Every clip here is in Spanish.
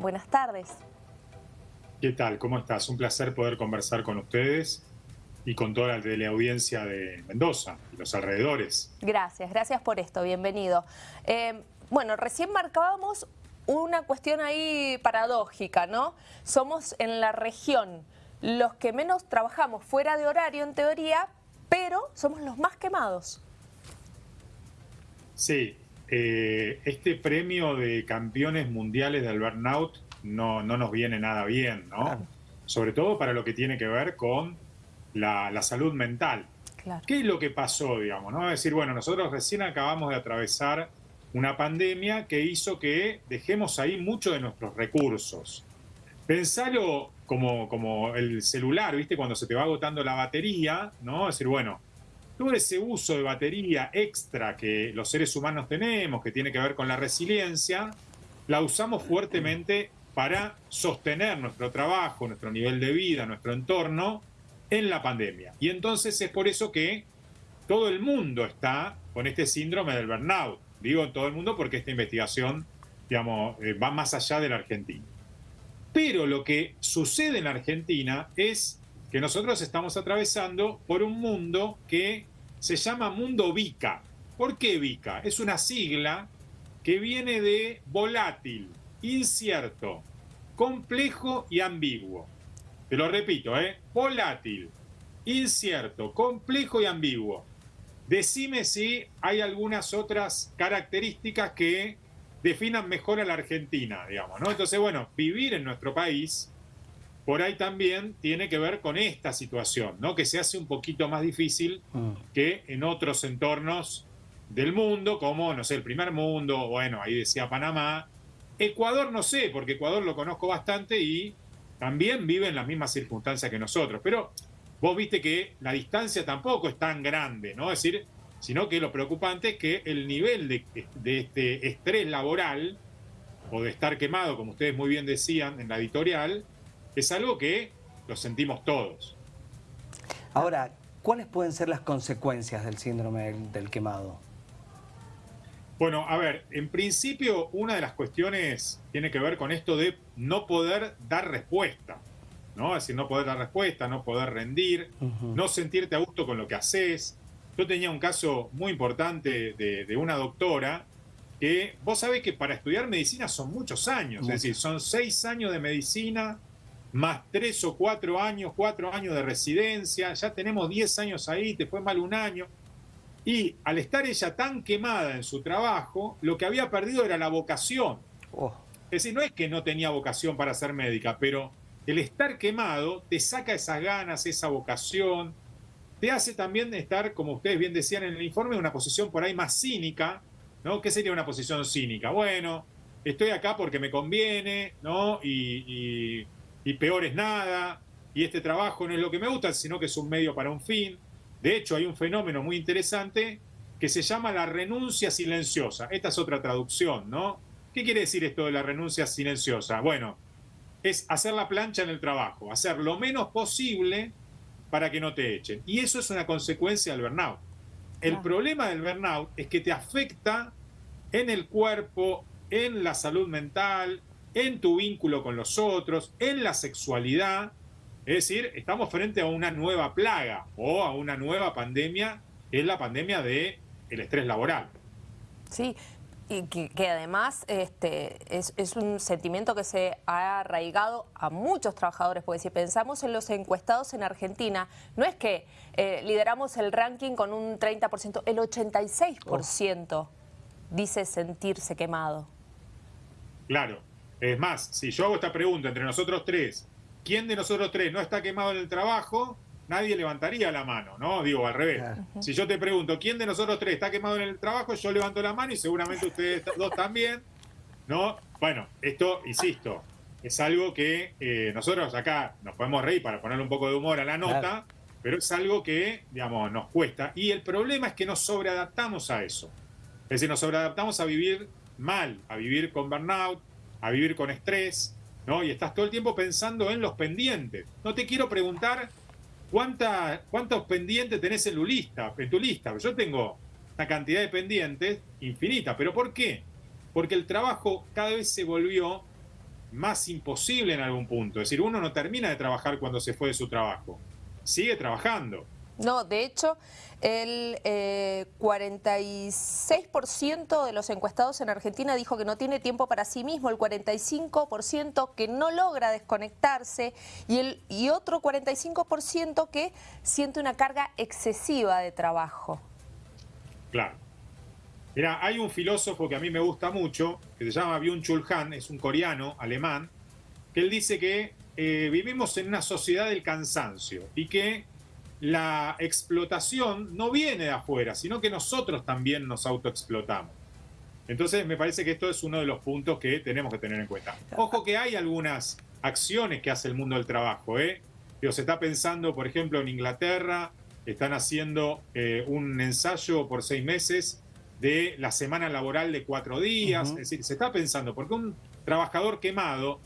Buenas tardes. ¿Qué tal? ¿Cómo estás? Un placer poder conversar con ustedes y con toda la teleaudiencia de Mendoza y los alrededores. Gracias, gracias por esto, bienvenido. Eh, bueno, recién marcábamos una cuestión ahí paradójica, ¿no? Somos en la región los que menos trabajamos fuera de horario en teoría, pero somos los más quemados. Sí, eh, este premio de campeones mundiales del burnout no, no nos viene nada bien, ¿no? Sobre todo para lo que tiene que ver con la, salud mental. ¿Qué es lo que pasó, digamos? ¿no? Es decir, bueno, nosotros recién acabamos de atravesar una pandemia que hizo que dejemos ahí mucho de nuestros recursos. Pensalo como, como el celular, ¿viste? Cuando se te va agotando la batería, ¿no? Es decir, bueno, todo ese uso de batería extra que los seres humanos tenemos, que tiene que ver con la resiliencia, la usamos fuertemente para sostener nuestro trabajo, nuestro nivel de vida, nuestro entorno en la pandemia. Y entonces es por eso que todo el mundo está con este síndrome del burnout. Digo todo el mundo porque esta investigación digamos, eh, va más allá de la Argentina. Pero lo que sucede en la Argentina es que nosotros estamos atravesando por un mundo que se llama mundo VICA. ¿Por qué VICA? Es una sigla que viene de volátil, incierto, complejo y ambiguo. Te lo repito, ¿eh? Volátil, incierto, complejo y ambiguo. Decime si hay algunas otras características que definan mejor a la Argentina, digamos, ¿no? Entonces, bueno, vivir en nuestro país, por ahí también tiene que ver con esta situación, ¿no? Que se hace un poquito más difícil mm. que en otros entornos del mundo, como, no sé, el primer mundo, bueno, ahí decía Panamá. Ecuador no sé, porque Ecuador lo conozco bastante y también vive en las mismas circunstancias que nosotros. Pero vos viste que la distancia tampoco es tan grande, ¿no? Es decir, sino que lo preocupante es que el nivel de, este estrés laboral o de estar quemado, como ustedes muy bien decían en la editorial, es algo que lo sentimos todos. Ahora, ¿cuáles pueden ser las consecuencias del síndrome del quemado? Bueno, a ver, en principio una de las cuestiones tiene que ver con esto de no poder dar respuesta, ¿no? Es decir, no poder dar respuesta, no poder rendir, no sentirte a gusto con lo que haces. Yo tenía un caso muy importante de, una doctora que vos sabés que para estudiar medicina son muchos años, es decir, son seis años de medicina, más tres o cuatro años, cuatro años de residencia, ya tenemos diez años ahí, te fue mal un año. Y al estar ella tan quemada en su trabajo, lo que había perdido era la vocación. Oh. Es decir, no es que no tenía vocación para ser médica, pero el estar quemado te saca esas ganas, esa vocación, te hace también estar, como ustedes bien decían en el informe, en una posición por ahí más cínica, ¿no? ¿Qué sería una posición cínica? Bueno, estoy acá porque me conviene, ¿no? Y, y peor es nada, y este trabajo no es lo que me gusta, sino que es un medio para un fin. De hecho, hay un fenómeno muy interesante que se llama la renuncia silenciosa. Esta es otra traducción, ¿no? ¿Qué quiere decir esto de la renuncia silenciosa? Bueno, es hacer la plancha en el trabajo, hacer lo menos posible para que no te echen. Y eso es una consecuencia del burnout. El problema del burnout es que te afecta en el cuerpo, en la salud mental, en tu vínculo con los otros, en la sexualidad, es decir, estamos frente a una nueva plaga o a una nueva pandemia, es la pandemia del el estrés laboral. Sí, y que, además este, es, un sentimiento que se ha arraigado a muchos trabajadores, porque si pensamos en los encuestados en Argentina, no es que eh, lideramos el ranking con un 30%, el 86% dice sentirse quemado. Claro, es más, si yo hago esta pregunta entre nosotros tres, ¿quién de nosotros tres no está quemado en el trabajo? Nadie levantaría la mano, ¿no? Digo, al revés. Si yo te pregunto, ¿quién de nosotros tres está quemado en el trabajo? Yo levanto la mano y seguramente ustedes dos también, ¿no? Bueno, esto, insisto, es algo que eh, nosotros acá nos podemos reír para ponerle un poco de humor a la nota, pero es algo que, digamos, nos cuesta. Y el problema es que nos sobreadaptamos a eso. Es decir, nos sobreadaptamos a vivir mal, a vivir con burnout, a vivir con estrés, ¿no? Y estás todo el tiempo pensando en los pendientes. No te quiero preguntar cuánta, cuántos pendientes tenés en tu lista, en tu lista. Yo tengo una cantidad de pendientes infinita. ¿Pero por qué? Porque el trabajo cada vez se volvió más imposible en algún punto. Es decir, uno no termina de trabajar cuando se fue de su trabajo, sigue trabajando. No, de hecho, el 46% eh, de los encuestados en Argentina dijo que no tiene tiempo para sí mismo, el 45% que no logra desconectarse y, el, y otro 45% que siente una carga excesiva de trabajo. Claro. Mira, hay un filósofo que a mí me gusta mucho, que se llama Byung-Chul Han, es un coreano, alemán, que él dice que eh, vivimos en una sociedad del cansancio y que la explotación no viene de afuera, sino que nosotros también nos autoexplotamos. Entonces me parece que esto es uno de los puntos que tenemos que tener en cuenta. Ojo que hay algunas acciones que hace el mundo del trabajo. ¿eh? se está pensando, por ejemplo, en Inglaterra, están haciendo eh, un ensayo por seis meses de la semana laboral de cuatro días. Es decir, se está pensando, porque un trabajador quemado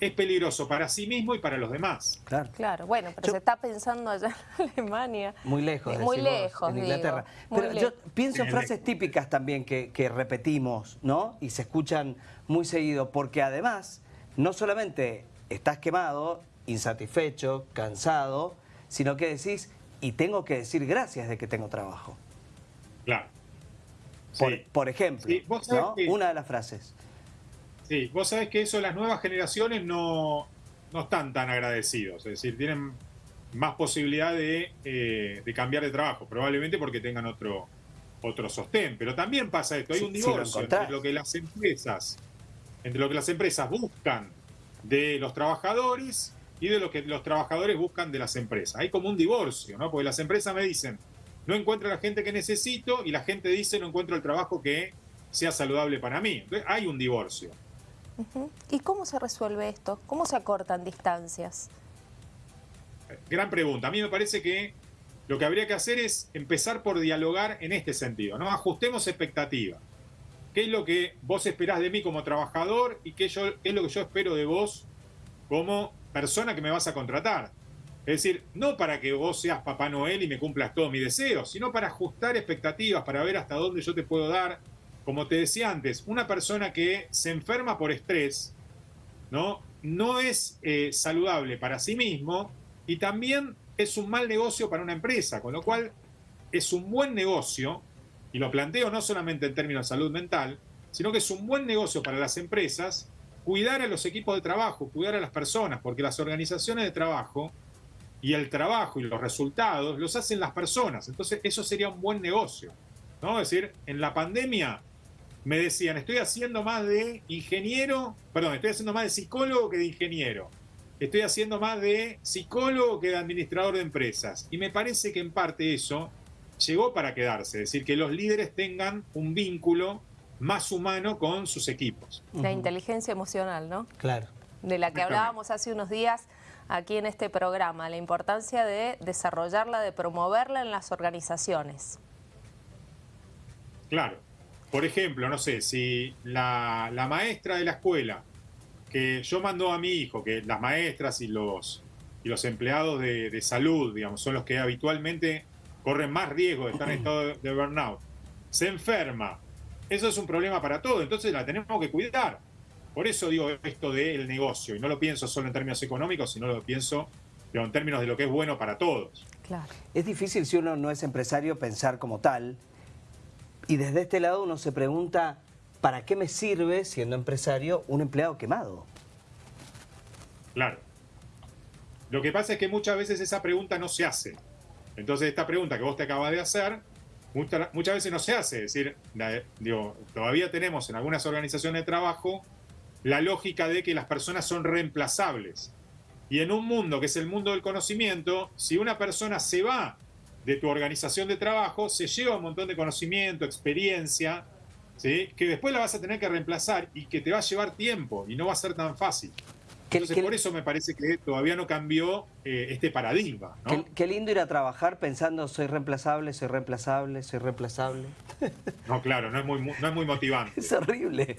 es peligroso para sí mismo y para los demás. Claro, claro. bueno, pero se está pensando allá en Alemania. Muy lejos, muy lejos, en Inglaterra. pero yo pienso en frases típicas también que, que repetimos, ¿no? Y se escuchan muy seguido, porque además, no solamente estás quemado, insatisfecho, cansado, sino que decís, y tengo que decir gracias de que tengo trabajo. Claro. Por, ejemplo, una de las frases. Sí, vos sabés que eso las nuevas generaciones no, no están tan agradecidos, es decir, tienen más posibilidad de, eh, de, cambiar de trabajo, probablemente porque tengan otro, otro sostén. Pero también pasa esto, hay un divorcio entre lo que las empresas, entre lo que las empresas buscan de los trabajadores y de lo que los trabajadores buscan de las empresas. Hay como un divorcio, ¿no? Porque las empresas me dicen, no encuentro la gente que necesito y la gente dice no encuentro el trabajo que sea saludable para mí. Entonces, hay un divorcio. ¿Y cómo se resuelve esto? ¿Cómo se acortan distancias? Gran pregunta. A mí me parece que lo que habría que hacer es empezar por dialogar en este sentido, ¿no? Ajustemos expectativas. ¿Qué es lo que vos esperás de mí como trabajador y qué, yo, es lo que yo espero de vos como persona que me vas a contratar? Es decir, no para que vos seas Papá Noel y me cumplas todos mis deseos, sino para ajustar expectativas, para ver hasta dónde yo te puedo dar. Como te decía antes, una persona que se enferma por estrés, ¿no? No es eh, saludable para sí mismo y también es un mal negocio para una empresa, con lo cual es un buen negocio, y lo planteo no solamente en términos de salud mental, sino que es un buen negocio para las empresas cuidar a los equipos de trabajo, cuidar a las personas, porque las organizaciones de trabajo y el trabajo y los resultados los hacen las personas. Entonces, eso sería un buen negocio. ¿no? Es decir, en la pandemia me decían, estoy haciendo más de ingeniero, perdón, estoy haciendo más de psicólogo que de ingeniero. Estoy haciendo más de psicólogo que de administrador de empresas. Y me parece que en parte eso llegó para quedarse, es decir, que los líderes tengan un vínculo más humano con sus equipos. La inteligencia emocional, ¿no? Claro. De la que hablábamos hace unos días aquí en este programa, la importancia de desarrollarla, de promoverla en las organizaciones. Claro. Por ejemplo, no sé, si la, maestra de la escuela, que yo mando a mi hijo, que las maestras y los, y los empleados de, salud, digamos, son los que habitualmente corren más riesgo de estar en estado de burnout, se enferma, eso es un problema para todos, entonces la tenemos que cuidar. Por eso digo esto del negocio, y no lo pienso solo en términos económicos, sino lo pienso en términos de lo que es bueno para todos. Claro. Es difícil si uno no es empresario pensar como tal, y desde este lado uno se pregunta, ¿para qué me sirve, siendo empresario, un empleado quemado? Claro. Lo que pasa es que muchas veces esa pregunta no se hace. Entonces esta pregunta que vos te acabas de hacer, muchas veces no se hace. Es decir, digo, todavía tenemos en algunas organizaciones de trabajo la lógica de que las personas son reemplazables. Y en un mundo que es el mundo del conocimiento, si una persona se va de tu organización de trabajo, se lleva un montón de conocimiento, experiencia, ¿sí? que después la vas a tener que reemplazar y que te va a llevar tiempo y no va a ser tan fácil. Entonces, por eso me parece que todavía no cambió eh, este paradigma. Qué, lindo ir a trabajar pensando soy reemplazable, soy reemplazable, soy reemplazable. No, claro, no es muy, no es muy motivante. Es horrible.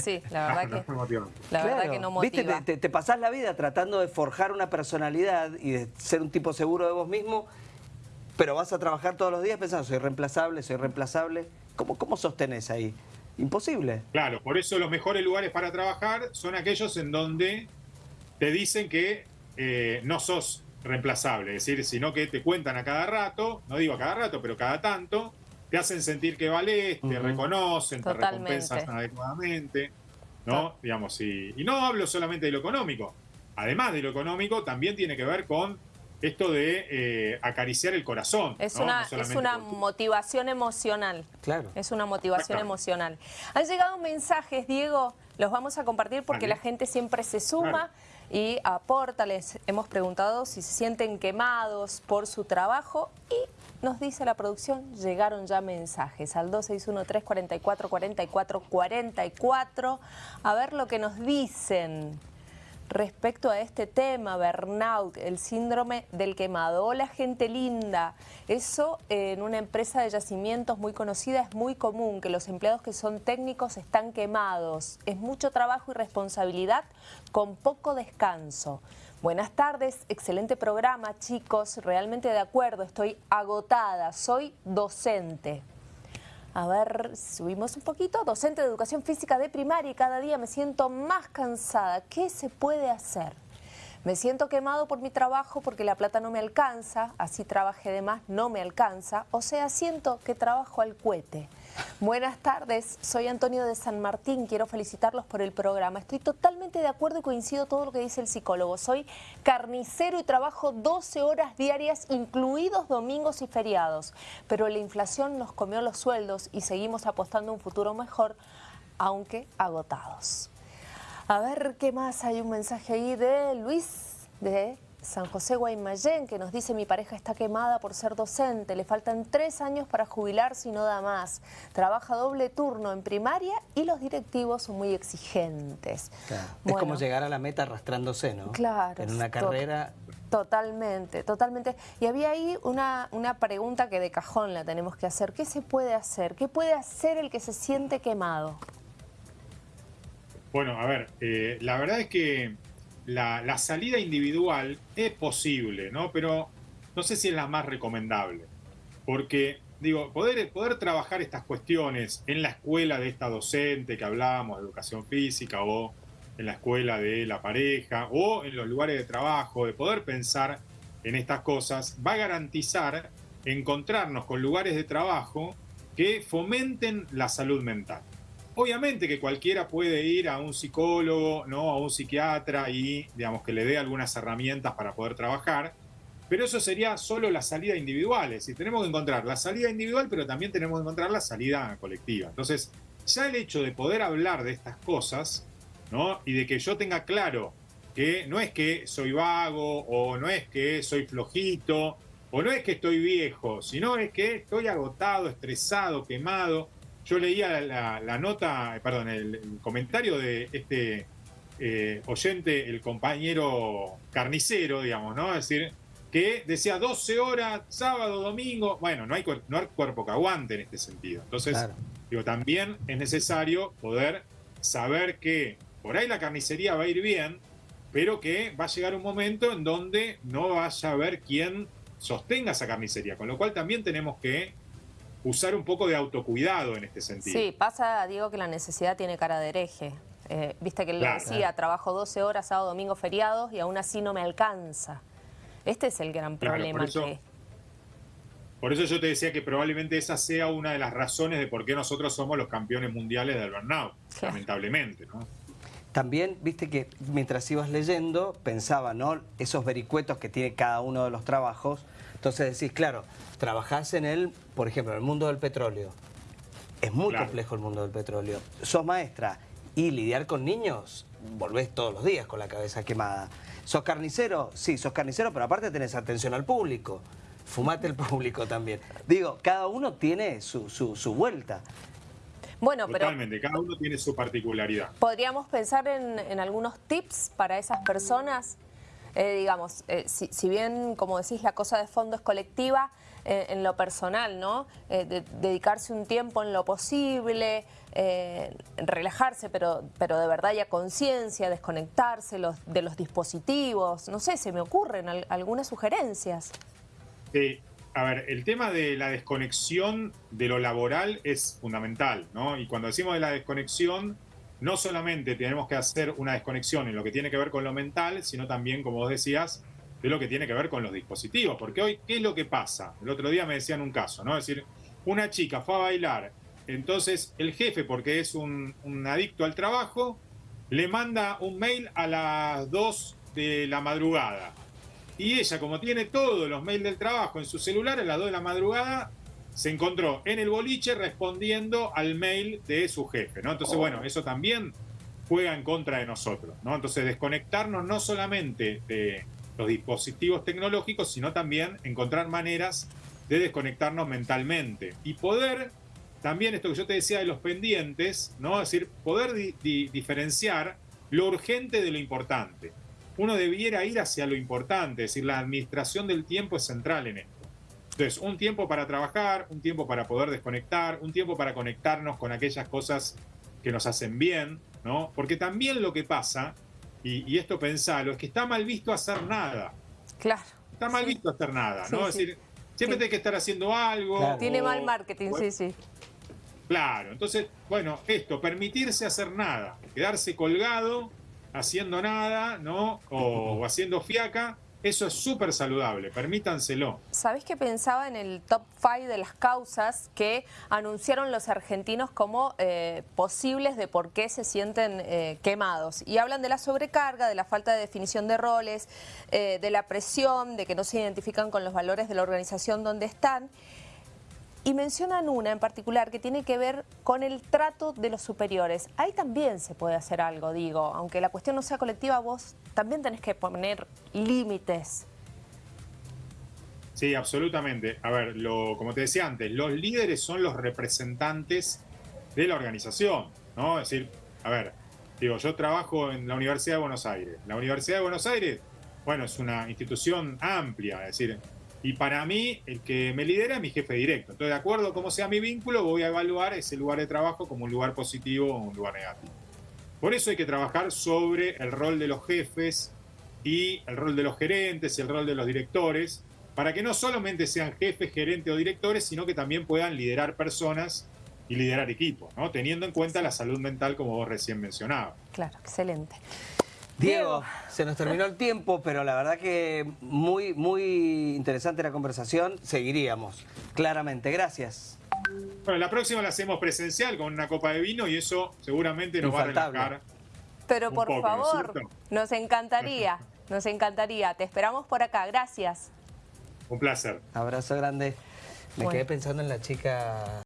sí, la verdad, que, no la verdad que no motiva. ¿Viste? Te, te, pasás la vida tratando de forjar una personalidad y de ser un tipo seguro de vos mismo, pero vas a trabajar todos los días pensando soy reemplazable, soy reemplazable. ¿Cómo, cómo sostenés ahí? Imposible. Claro, por eso los mejores lugares para trabajar son aquellos en donde te dicen que eh, no sos reemplazable, es decir, sino que te cuentan a cada rato, no digo a cada rato, pero cada tanto, te hacen sentir que vales, te reconocen, te recompensan adecuadamente, ¿no? Digamos, y, y no hablo solamente de lo económico, además de lo económico, también tiene que ver con esto de eh, acariciar el corazón. Es una, es una motivación emocional. Claro. Es una motivación emocional. Han llegado mensajes, Diego, los vamos a compartir porque la gente siempre se suma y aporta. Les hemos preguntado si se sienten quemados por su trabajo y nos dice la producción, llegaron ya mensajes al 2613-444444. A ver lo que nos dicen respecto a este tema, burnout, el síndrome del quemado. Hola gente linda, eso en una empresa de yacimientos muy conocida es muy común, que los empleados que son técnicos están quemados. Es mucho trabajo y responsabilidad con poco descanso. Buenas tardes, excelente programa chicos, realmente de acuerdo, estoy agotada, soy docente. A ver, subimos un poquito. Docente de Educación Física de primaria y cada día me siento más cansada. ¿Qué se puede hacer? Me siento quemado por mi trabajo porque la plata no me alcanza, así trabajé de más, no me alcanza. O sea, siento que trabajo al cohete. Buenas tardes, soy Antonio de San Martín, quiero felicitarlos por el programa. Estoy totalmente de acuerdo y coincido todo lo que dice el psicólogo. Soy carnicero y trabajo 12 horas diarias, incluidos domingos y feriados. Pero la inflación nos comió los sueldos y seguimos apostando un futuro mejor, aunque agotados. A ver, ¿qué más? Hay un mensaje ahí de Luis, de San José Guaymallén, que nos dice mi pareja está quemada por ser docente, le faltan tres años para jubilarse y no da más. Trabaja doble turno en primaria y los directivos son muy exigentes. es como llegar a la meta arrastrándose, ¿no? Claro. En una carrera... Totalmente, totalmente. Y había ahí una, una pregunta que de cajón la tenemos que hacer. ¿Qué se puede hacer? ¿Qué puede hacer el que se siente quemado? Bueno, a ver, eh, la verdad es que la, salida individual es posible, ¿no? Pero no sé si es la más recomendable. Porque, digo, poder, poder trabajar estas cuestiones en la escuela de esta docente que hablábamos, de educación física, o en la escuela de la pareja, o en los lugares de trabajo, de poder pensar en estas cosas, va a garantizar encontrarnos con lugares de trabajo que fomenten la salud mental. Obviamente que cualquiera puede ir a un psicólogo, ¿no? a un psiquiatra y digamos que le dé algunas herramientas para poder trabajar, pero eso sería solo la salida individual, es tenemos que encontrar la salida individual, pero también tenemos que encontrar la salida colectiva. Entonces, ya el hecho de poder hablar de estas cosas, ¿no? Y de que yo tenga claro que no es que soy vago o no es que soy flojito o no es que estoy viejo, sino es que estoy agotado, estresado, quemado, yo leía la, nota, perdón, el, comentario de este eh, oyente, el compañero carnicero, digamos, ¿no? Es decir, que decía 12 horas, sábado, domingo. Bueno, no hay, no hay cuerpo que aguante en este sentido. Entonces, digo, también es necesario poder saber que por ahí la carnicería va a ir bien, pero que va a llegar un momento en donde no vaya a haber quien sostenga esa carnicería. Con lo cual también tenemos que usar un poco de autocuidado en este sentido. Sí, pasa, Diego, que la necesidad tiene cara de hereje. Eh, viste que él decía, trabajo 12 horas, sábado, domingo, feriados, y aún así no me alcanza. Este es el gran problema. por, eso, que... por eso yo te decía que probablemente esa sea una de las razones de por qué nosotros somos los campeones mundiales del burnout, lamentablemente, ¿no? También, viste que mientras ibas leyendo, pensaba, ¿no? Esos vericuetos que tiene cada uno de los trabajos. Entonces decís, claro, trabajás en el, por ejemplo, en el mundo del petróleo. Es muy complejo el mundo del petróleo. Sos maestra y lidiar con niños, volvés todos los días con la cabeza quemada. ¿Sos carnicero? Sí, sos carnicero, pero aparte tenés atención al público. Fumate el público también. Digo, cada uno tiene su, su vuelta. Bueno, Totalmente, cada uno tiene su particularidad. ¿Podríamos pensar en, algunos tips para esas personas? Eh, digamos, eh, si, bien, como decís, la cosa de fondo es colectiva, eh, en lo personal, ¿no? dedicarse un tiempo en lo posible, relajarse, pero, pero de verdad ya conciencia, desconectarse los, de los dispositivos, no sé, se me ocurren algunas sugerencias. Sí, a ver, el tema de la desconexión de lo laboral es fundamental, ¿no? Y cuando decimos de la desconexión, no solamente tenemos que hacer una desconexión en lo que tiene que ver con lo mental, sino también, como vos decías, de lo que tiene que ver con los dispositivos. Porque hoy, ¿qué es lo que pasa? El otro día me decían un caso, ¿no? Es decir, una chica fue a bailar, entonces el jefe, porque es un, adicto al trabajo, le manda un mail a las 2 de la madrugada. Y ella, como tiene todos los mails del trabajo en su celular, a las 2 de la madrugada se encontró en el boliche respondiendo al mail de su jefe, ¿no? Entonces, bueno, eso también juega en contra de nosotros, ¿no? Entonces, desconectarnos no solamente de los dispositivos tecnológicos, sino también encontrar maneras de desconectarnos mentalmente y poder también esto que yo te decía de los pendientes, ¿no? Es decir, poder diferenciar lo urgente de lo importante. Uno debiera ir hacia lo importante, es decir, la administración del tiempo es central en esto. Entonces, un tiempo para trabajar, un tiempo para poder desconectar, un tiempo para conectarnos con aquellas cosas que nos hacen bien, ¿no? Porque también lo que pasa, y, esto pensalo, es que está mal visto hacer nada. Claro. Está mal visto hacer nada, ¿no? es decir, siempre hay que estar haciendo algo. Tiene mal marketing, sí, sí. Claro, entonces, bueno, esto, permitirse hacer nada, quedarse colgado, haciendo nada, ¿no? O, haciendo fiaca, eso es súper saludable, permítanselo. ¿Sabés que pensaba en el top 5 de las causas que anunciaron los argentinos como eh, posibles de por qué se sienten eh, quemados? Y hablan de la sobrecarga, de la falta de definición de roles, eh, de la presión, de que no se identifican con los valores de la organización donde están. Y mencionan una en particular que tiene que ver con el trato de los superiores. Ahí también se puede hacer algo, digo. Aunque la cuestión no sea colectiva, vos también tenés que poner límites. Sí, absolutamente. A ver, como te decía antes, los líderes son los representantes de la organización, ¿no? Es decir, a ver, digo, yo trabajo en la Universidad de Buenos Aires. La Universidad de Buenos Aires, bueno, es una institución amplia, es decir, y para mí, el que me lidera es mi jefe directo. Entonces, de acuerdo a cómo sea mi vínculo, voy a evaluar ese lugar de trabajo como un lugar positivo o un lugar negativo. Por eso hay que trabajar sobre el rol de los jefes y el rol de los gerentes y el rol de los directores, para que no solamente sean jefes, gerentes o directores, sino que también puedan liderar personas y liderar equipos, ¿no? teniendo en cuenta la salud mental como vos recién mencionabas. Claro, excelente. Diego, se nos terminó el tiempo, pero la verdad que muy, muy interesante la conversación. Seguiríamos, claramente. Gracias. Bueno, la próxima la hacemos presencial con una copa de vino y eso seguramente nos va a relajar. Pero por favor, nos encantaría, nos encantaría. Te esperamos por acá. Gracias. Un placer. Abrazo grande. Me quedé pensando en la chica...